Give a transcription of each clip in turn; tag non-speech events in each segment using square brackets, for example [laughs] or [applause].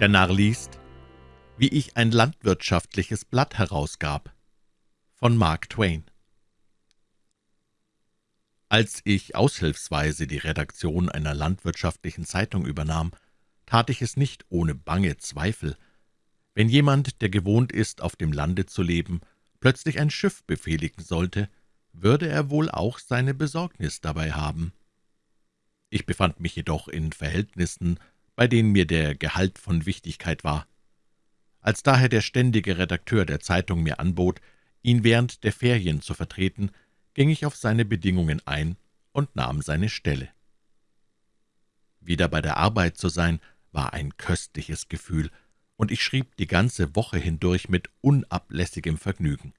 Der Narr liest, wie ich ein landwirtschaftliches Blatt herausgab. Von Mark Twain. Als ich aushilfsweise die Redaktion einer landwirtschaftlichen Zeitung übernahm, tat ich es nicht ohne bange Zweifel. Wenn jemand, der gewohnt ist, auf dem Lande zu leben, plötzlich ein Schiff befehligen sollte, würde er wohl auch seine Besorgnis dabei haben. Ich befand mich jedoch in Verhältnissen, bei denen mir der Gehalt von Wichtigkeit war. Als daher der ständige Redakteur der Zeitung mir anbot, ihn während der Ferien zu vertreten, ging ich auf seine Bedingungen ein und nahm seine Stelle. Wieder bei der Arbeit zu sein, war ein köstliches Gefühl, und ich schrieb die ganze Woche hindurch mit unablässigem Vergnügen.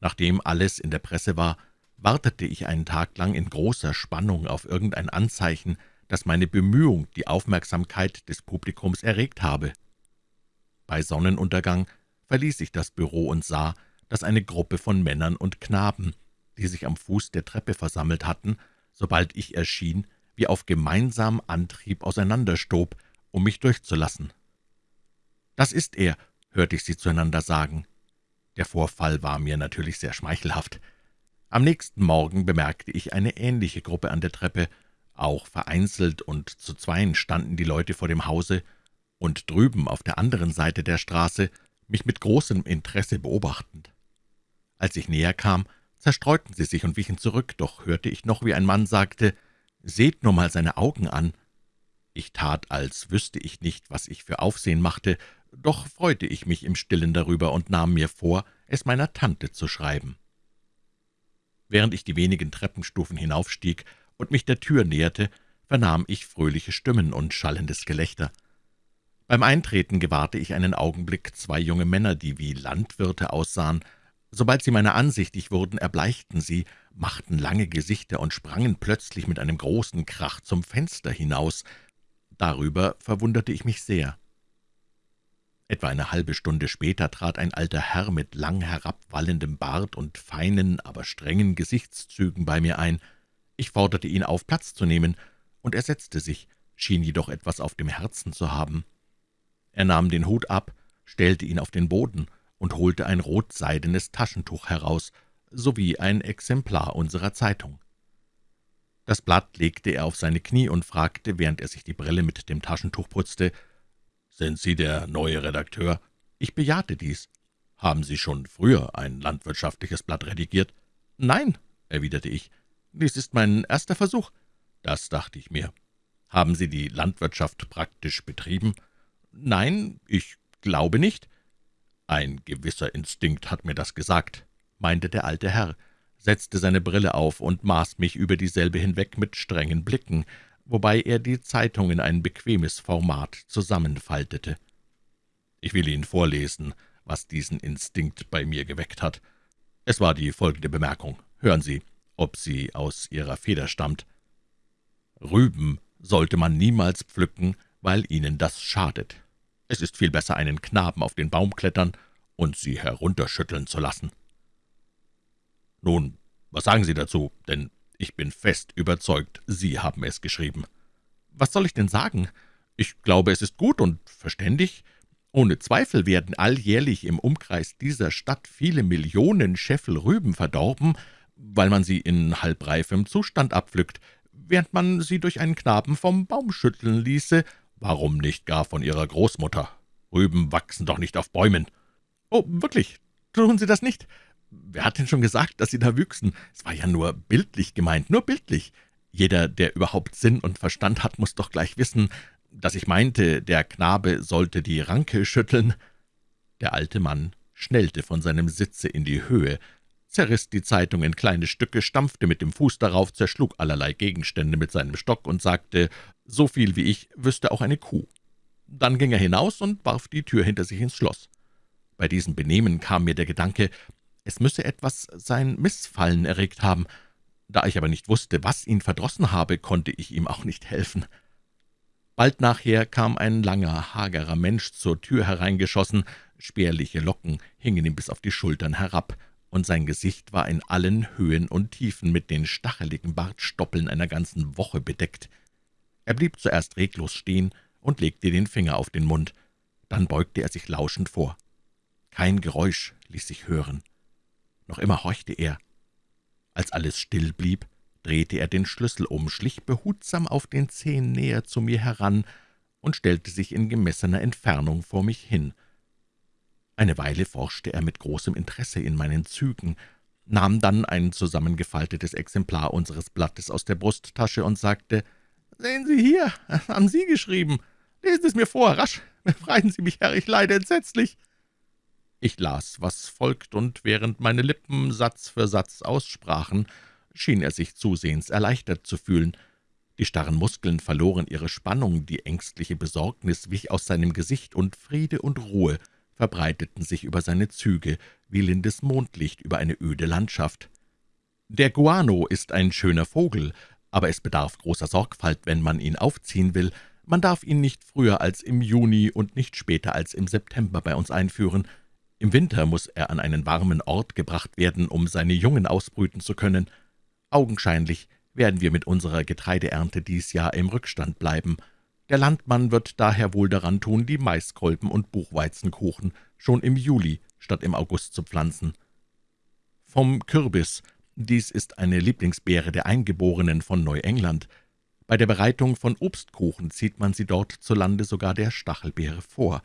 Nachdem alles in der Presse war, wartete ich einen Tag lang in großer Spannung auf irgendein Anzeichen, dass meine Bemühung die Aufmerksamkeit des Publikums erregt habe. Bei Sonnenuntergang verließ ich das Büro und sah, dass eine Gruppe von Männern und Knaben, die sich am Fuß der Treppe versammelt hatten, sobald ich erschien, wie auf gemeinsamen Antrieb auseinanderstob, um mich durchzulassen. »Das ist er«, hörte ich sie zueinander sagen. Der Vorfall war mir natürlich sehr schmeichelhaft. Am nächsten Morgen bemerkte ich eine ähnliche Gruppe an der Treppe, auch vereinzelt und zu zweien standen die Leute vor dem Hause und drüben auf der anderen Seite der Straße, mich mit großem Interesse beobachtend. Als ich näher kam, zerstreuten sie sich und wichen zurück, doch hörte ich noch, wie ein Mann sagte, »Seht nur mal seine Augen an!« Ich tat, als wüsste ich nicht, was ich für Aufsehen machte, doch freute ich mich im Stillen darüber und nahm mir vor, es meiner Tante zu schreiben. Während ich die wenigen Treppenstufen hinaufstieg, und mich der Tür näherte, vernahm ich fröhliche Stimmen und schallendes Gelächter. Beim Eintreten gewahrte ich einen Augenblick zwei junge Männer, die wie Landwirte aussahen. Sobald sie meiner ansichtig wurden, erbleichten sie, machten lange Gesichter und sprangen plötzlich mit einem großen Krach zum Fenster hinaus. Darüber verwunderte ich mich sehr. Etwa eine halbe Stunde später trat ein alter Herr mit lang herabwallendem Bart und feinen, aber strengen Gesichtszügen bei mir ein. Ich forderte ihn auf, Platz zu nehmen, und er setzte sich, schien jedoch etwas auf dem Herzen zu haben. Er nahm den Hut ab, stellte ihn auf den Boden und holte ein rotseidenes Taschentuch heraus, sowie ein Exemplar unserer Zeitung. Das Blatt legte er auf seine Knie und fragte, während er sich die Brille mit dem Taschentuch putzte, »Sind Sie der neue Redakteur?« Ich bejahte dies. »Haben Sie schon früher ein landwirtschaftliches Blatt redigiert?« »Nein«, erwiderte ich, »Dies ist mein erster Versuch.« »Das dachte ich mir. Haben Sie die Landwirtschaft praktisch betrieben?« »Nein, ich glaube nicht.« »Ein gewisser Instinkt hat mir das gesagt«, meinte der alte Herr, setzte seine Brille auf und maß mich über dieselbe hinweg mit strengen Blicken, wobei er die Zeitung in ein bequemes Format zusammenfaltete. Ich will Ihnen vorlesen, was diesen Instinkt bei mir geweckt hat. Es war die folgende Bemerkung. Hören Sie ob sie aus ihrer Feder stammt. Rüben sollte man niemals pflücken, weil ihnen das schadet. Es ist viel besser, einen Knaben auf den Baum klettern und sie herunterschütteln zu lassen. Nun, was sagen Sie dazu, denn ich bin fest überzeugt, Sie haben es geschrieben. Was soll ich denn sagen? Ich glaube, es ist gut und verständig. Ohne Zweifel werden alljährlich im Umkreis dieser Stadt viele Millionen Scheffel Rüben verdorben, weil man sie in halbreifem Zustand abpflückt, während man sie durch einen Knaben vom Baum schütteln ließe, warum nicht gar von ihrer Großmutter? Rüben wachsen doch nicht auf Bäumen. Oh, wirklich, tun Sie das nicht? Wer hat denn schon gesagt, dass Sie da wüchsen? Es war ja nur bildlich gemeint, nur bildlich. Jeder, der überhaupt Sinn und Verstand hat, muss doch gleich wissen, dass ich meinte, der Knabe sollte die Ranke schütteln. Der alte Mann schnellte von seinem Sitze in die Höhe, zerriss die Zeitung in kleine Stücke, stampfte mit dem Fuß darauf, zerschlug allerlei Gegenstände mit seinem Stock und sagte, so viel wie ich wüsste auch eine Kuh. Dann ging er hinaus und warf die Tür hinter sich ins Schloss. Bei diesem Benehmen kam mir der Gedanke, es müsse etwas sein Missfallen erregt haben. Da ich aber nicht wusste, was ihn verdrossen habe, konnte ich ihm auch nicht helfen. Bald nachher kam ein langer, hagerer Mensch zur Tür hereingeschossen, spärliche Locken hingen ihm bis auf die Schultern herab, und sein Gesicht war in allen Höhen und Tiefen mit den stacheligen Bartstoppeln einer ganzen Woche bedeckt. Er blieb zuerst reglos stehen und legte den Finger auf den Mund. Dann beugte er sich lauschend vor. Kein Geräusch ließ sich hören. Noch immer horchte er. Als alles still blieb, drehte er den Schlüssel um, schlich behutsam auf den Zehen näher zu mir heran und stellte sich in gemessener Entfernung vor mich hin. Eine Weile forschte er mit großem Interesse in meinen Zügen, nahm dann ein zusammengefaltetes Exemplar unseres Blattes aus der Brusttasche und sagte, »Sehen Sie hier, [laughs] haben Sie geschrieben. Lesen Sie es mir vor, rasch. [laughs] Befreien Sie mich, Herr, ich leide entsetzlich.« Ich las, was folgt, und während meine Lippen Satz für Satz aussprachen, schien er sich zusehends erleichtert zu fühlen. Die starren Muskeln verloren ihre Spannung, die ängstliche Besorgnis wich aus seinem Gesicht, und Friede und Ruhe verbreiteten sich über seine Züge, wie lindes Mondlicht über eine öde Landschaft. Der Guano ist ein schöner Vogel, aber es bedarf großer Sorgfalt, wenn man ihn aufziehen will. Man darf ihn nicht früher als im Juni und nicht später als im September bei uns einführen. Im Winter muss er an einen warmen Ort gebracht werden, um seine Jungen ausbrüten zu können. Augenscheinlich werden wir mit unserer Getreideernte dies Jahr im Rückstand bleiben. Der Landmann wird daher wohl daran tun, die Maiskolben und Buchweizenkuchen schon im Juli statt im August zu pflanzen. Vom Kürbis. Dies ist eine Lieblingsbeere der Eingeborenen von Neuengland. Bei der Bereitung von Obstkuchen zieht man sie dort zu Lande sogar der Stachelbeere vor.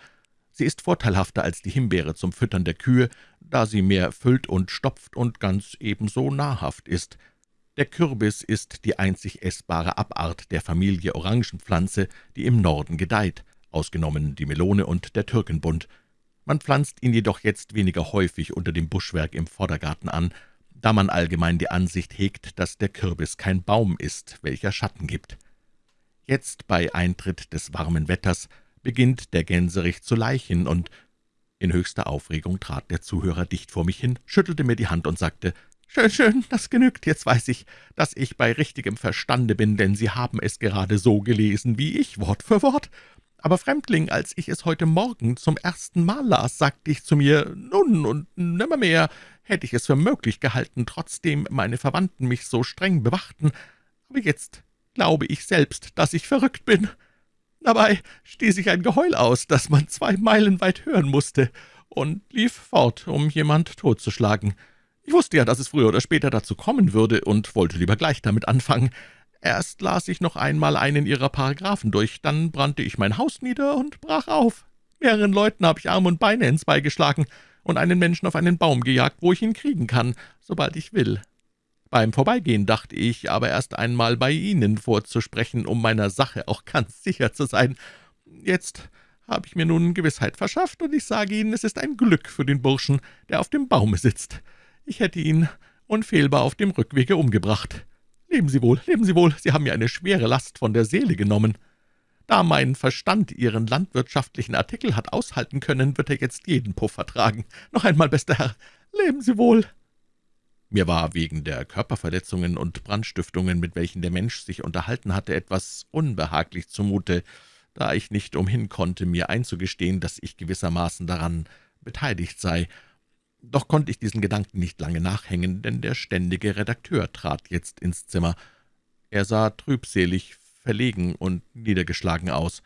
Sie ist vorteilhafter als die Himbeere zum Füttern der Kühe, da sie mehr füllt und stopft und ganz ebenso nahrhaft ist. Der Kürbis ist die einzig essbare Abart der Familie Orangenpflanze, die im Norden gedeiht, ausgenommen die Melone und der Türkenbund. Man pflanzt ihn jedoch jetzt weniger häufig unter dem Buschwerk im Vordergarten an, da man allgemein die Ansicht hegt, dass der Kürbis kein Baum ist, welcher Schatten gibt. Jetzt, bei Eintritt des warmen Wetters, beginnt der Gänserich zu leichen, und in höchster Aufregung trat der Zuhörer dicht vor mich hin, schüttelte mir die Hand und sagte, »Schön, schön, das genügt. Jetzt weiß ich, dass ich bei richtigem Verstande bin, denn Sie haben es gerade so gelesen wie ich, Wort für Wort. Aber Fremdling, als ich es heute Morgen zum ersten Mal las, sagte ich zu mir, nun und nimmermehr hätte ich es für möglich gehalten, trotzdem meine Verwandten mich so streng bewachten. Aber jetzt glaube ich selbst, dass ich verrückt bin. Dabei stieß ich ein Geheul aus, das man zwei Meilen weit hören musste, und lief fort, um jemand totzuschlagen. Ich wusste ja, dass es früher oder später dazu kommen würde und wollte lieber gleich damit anfangen. Erst las ich noch einmal einen Ihrer Paragraphen durch, dann brannte ich mein Haus nieder und brach auf. Mehreren Leuten habe ich Arm und Beine ins Bein geschlagen und einen Menschen auf einen Baum gejagt, wo ich ihn kriegen kann, sobald ich will. Beim Vorbeigehen dachte ich aber erst einmal bei Ihnen vorzusprechen, um meiner Sache auch ganz sicher zu sein. Jetzt habe ich mir nun Gewissheit verschafft, und ich sage Ihnen, es ist ein Glück für den Burschen, der auf dem Baume sitzt. Ich hätte ihn unfehlbar auf dem Rückwege umgebracht. Leben Sie wohl, leben Sie wohl, Sie haben mir eine schwere Last von der Seele genommen. Da mein Verstand Ihren landwirtschaftlichen Artikel hat aushalten können, wird er jetzt jeden Puff vertragen. Noch einmal, bester Herr, leben Sie wohl.« Mir war wegen der Körperverletzungen und Brandstiftungen, mit welchen der Mensch sich unterhalten hatte, etwas unbehaglich zumute, da ich nicht umhin konnte, mir einzugestehen, dass ich gewissermaßen daran beteiligt sei, doch konnte ich diesen Gedanken nicht lange nachhängen, denn der ständige Redakteur trat jetzt ins Zimmer. Er sah trübselig, verlegen und niedergeschlagen aus.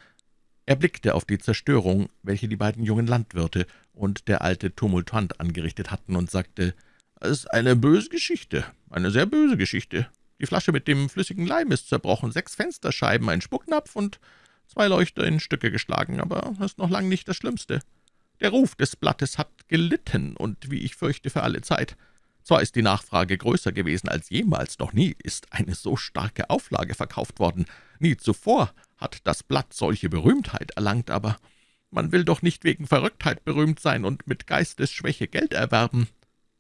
Er blickte auf die Zerstörung, welche die beiden jungen Landwirte und der alte Tumultuant angerichtet hatten, und sagte, »Es ist eine böse Geschichte, eine sehr böse Geschichte. Die Flasche mit dem flüssigen Leim ist zerbrochen, sechs Fensterscheiben, ein Spucknapf und zwei Leuchter in Stücke geschlagen, aber das ist noch lang nicht das Schlimmste. Der Ruf des Blattes hat gelitten, und wie ich fürchte, für alle Zeit. Zwar ist die Nachfrage größer gewesen als jemals, doch nie ist eine so starke Auflage verkauft worden. Nie zuvor hat das Blatt solche Berühmtheit erlangt, aber man will doch nicht wegen Verrücktheit berühmt sein und mit Geistesschwäche Geld erwerben.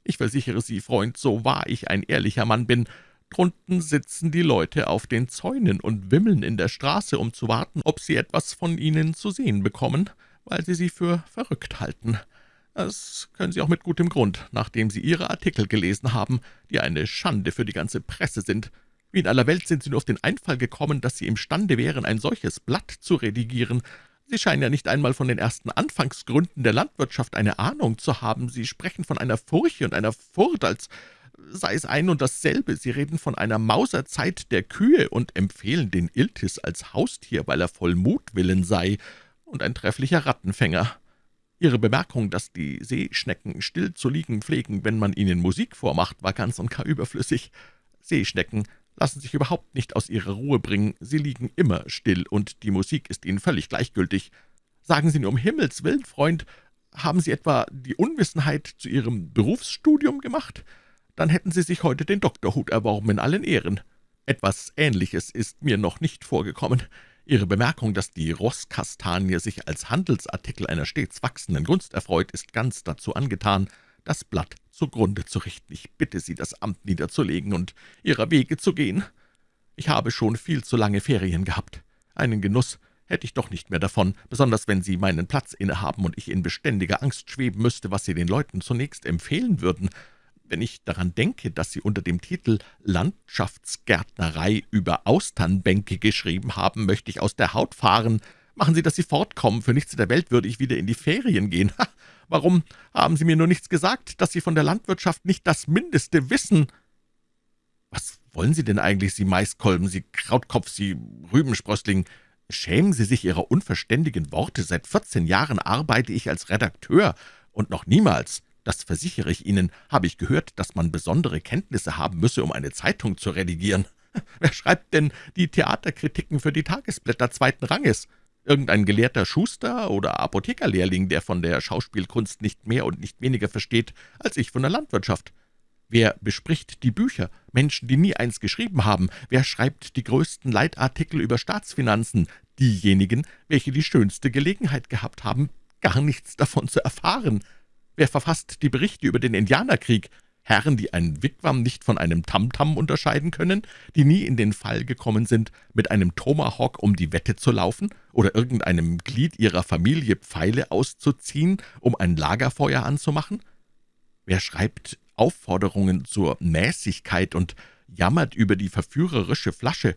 Ich versichere Sie, Freund, so wahr ich ein ehrlicher Mann bin, drunten sitzen die Leute auf den Zäunen und wimmeln in der Straße, um zu warten, ob sie etwas von Ihnen zu sehen bekommen weil Sie sie für verrückt halten. Das können Sie auch mit gutem Grund, nachdem Sie Ihre Artikel gelesen haben, die eine Schande für die ganze Presse sind. Wie in aller Welt sind Sie nur auf den Einfall gekommen, dass Sie imstande wären, ein solches Blatt zu redigieren. Sie scheinen ja nicht einmal von den ersten Anfangsgründen der Landwirtschaft eine Ahnung zu haben. Sie sprechen von einer Furche und einer Furt, als sei es ein und dasselbe. Sie reden von einer Mauserzeit der Kühe und empfehlen den Iltis als Haustier, weil er voll Mutwillen sei und ein trefflicher Rattenfänger. Ihre Bemerkung, dass die Seeschnecken still zu liegen pflegen, wenn man ihnen Musik vormacht, war ganz und gar überflüssig. Seeschnecken lassen sich überhaupt nicht aus ihrer Ruhe bringen, sie liegen immer still, und die Musik ist ihnen völlig gleichgültig. Sagen Sie nur um Himmels willen, Freund, haben Sie etwa die Unwissenheit zu Ihrem Berufsstudium gemacht? Dann hätten Sie sich heute den Doktorhut erworben in allen Ehren. Etwas Ähnliches ist mir noch nicht vorgekommen. Ihre Bemerkung, dass die Rosskastanie sich als Handelsartikel einer stets wachsenden Gunst erfreut, ist ganz dazu angetan, das Blatt zugrunde zu richten. Ich bitte Sie, das Amt niederzulegen und Ihrer Wege zu gehen. Ich habe schon viel zu lange Ferien gehabt. Einen Genuss hätte ich doch nicht mehr davon, besonders wenn Sie meinen Platz innehaben und ich in beständiger Angst schweben müsste, was Sie den Leuten zunächst empfehlen würden. Wenn ich daran denke, dass Sie unter dem Titel »Landschaftsgärtnerei über Austernbänke« geschrieben haben, möchte ich aus der Haut fahren. Machen Sie, dass Sie fortkommen. Für nichts in der Welt würde ich wieder in die Ferien gehen. Ha, warum haben Sie mir nur nichts gesagt, dass Sie von der Landwirtschaft nicht das Mindeste wissen?« »Was wollen Sie denn eigentlich, Sie Maiskolben, Sie Krautkopf, Sie Rübensprössling? Schämen Sie sich Ihrer unverständigen Worte. Seit vierzehn Jahren arbeite ich als Redakteur, und noch niemals das versichere ich Ihnen, habe ich gehört, dass man besondere Kenntnisse haben müsse, um eine Zeitung zu redigieren. [laughs] Wer schreibt denn die Theaterkritiken für die Tagesblätter zweiten Ranges? Irgendein gelehrter Schuster oder Apothekerlehrling, der von der Schauspielkunst nicht mehr und nicht weniger versteht als ich von der Landwirtschaft. Wer bespricht die Bücher? Menschen, die nie eins geschrieben haben. Wer schreibt die größten Leitartikel über Staatsfinanzen? Diejenigen, welche die schönste Gelegenheit gehabt haben, gar nichts davon zu erfahren. Wer verfasst die Berichte über den Indianerkrieg? Herren, die ein Wigwam nicht von einem Tamtam unterscheiden können, die nie in den Fall gekommen sind, mit einem Tomahawk um die Wette zu laufen oder irgendeinem Glied ihrer Familie Pfeile auszuziehen, um ein Lagerfeuer anzumachen? Wer schreibt Aufforderungen zur Mäßigkeit und jammert über die verführerische Flasche?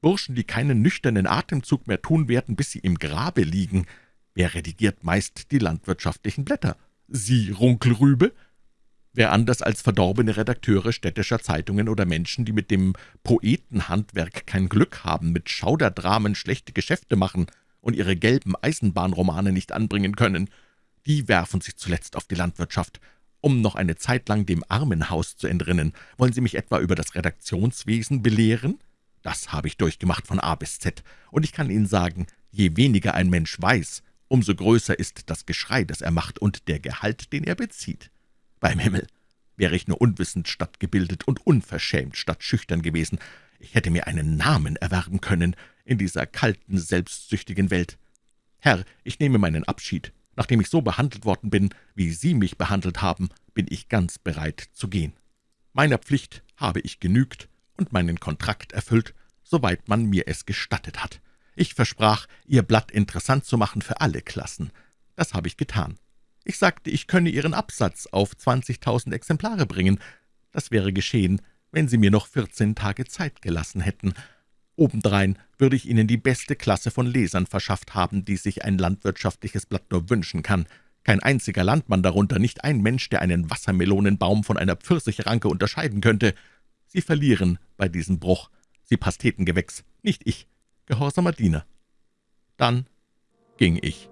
Burschen, die keinen nüchternen Atemzug mehr tun werden, bis sie im Grabe liegen. Wer redigiert meist die landwirtschaftlichen Blätter? Sie, Runkelrübe? Wer anders als verdorbene Redakteure städtischer Zeitungen oder Menschen, die mit dem Poetenhandwerk kein Glück haben, mit Schauderdramen schlechte Geschäfte machen und ihre gelben Eisenbahnromane nicht anbringen können, die werfen sich zuletzt auf die Landwirtschaft, um noch eine Zeit lang dem Armenhaus zu entrinnen. Wollen Sie mich etwa über das Redaktionswesen belehren? Das habe ich durchgemacht von A bis Z, und ich kann Ihnen sagen, je weniger ein Mensch weiß, umso größer ist das Geschrei, das er macht, und der Gehalt, den er bezieht. Beim Himmel, wäre ich nur unwissend statt gebildet und unverschämt statt schüchtern gewesen, ich hätte mir einen Namen erwerben können in dieser kalten, selbstsüchtigen Welt. Herr, ich nehme meinen Abschied. Nachdem ich so behandelt worden bin, wie Sie mich behandelt haben, bin ich ganz bereit zu gehen. Meiner Pflicht habe ich genügt und meinen Kontrakt erfüllt, soweit man mir es gestattet hat. Ich versprach, Ihr Blatt interessant zu machen für alle Klassen. Das habe ich getan. Ich sagte, ich könne Ihren Absatz auf 20.000 Exemplare bringen. Das wäre geschehen, wenn Sie mir noch 14 Tage Zeit gelassen hätten. Obendrein würde ich Ihnen die beste Klasse von Lesern verschafft haben, die sich ein landwirtschaftliches Blatt nur wünschen kann. Kein einziger Landmann darunter, nicht ein Mensch, der einen Wassermelonenbaum von einer Pfirsichranke unterscheiden könnte. Sie verlieren bei diesem Bruch. Sie Pastetengewächs, nicht ich gehorsamer Diener. Dann ging ich.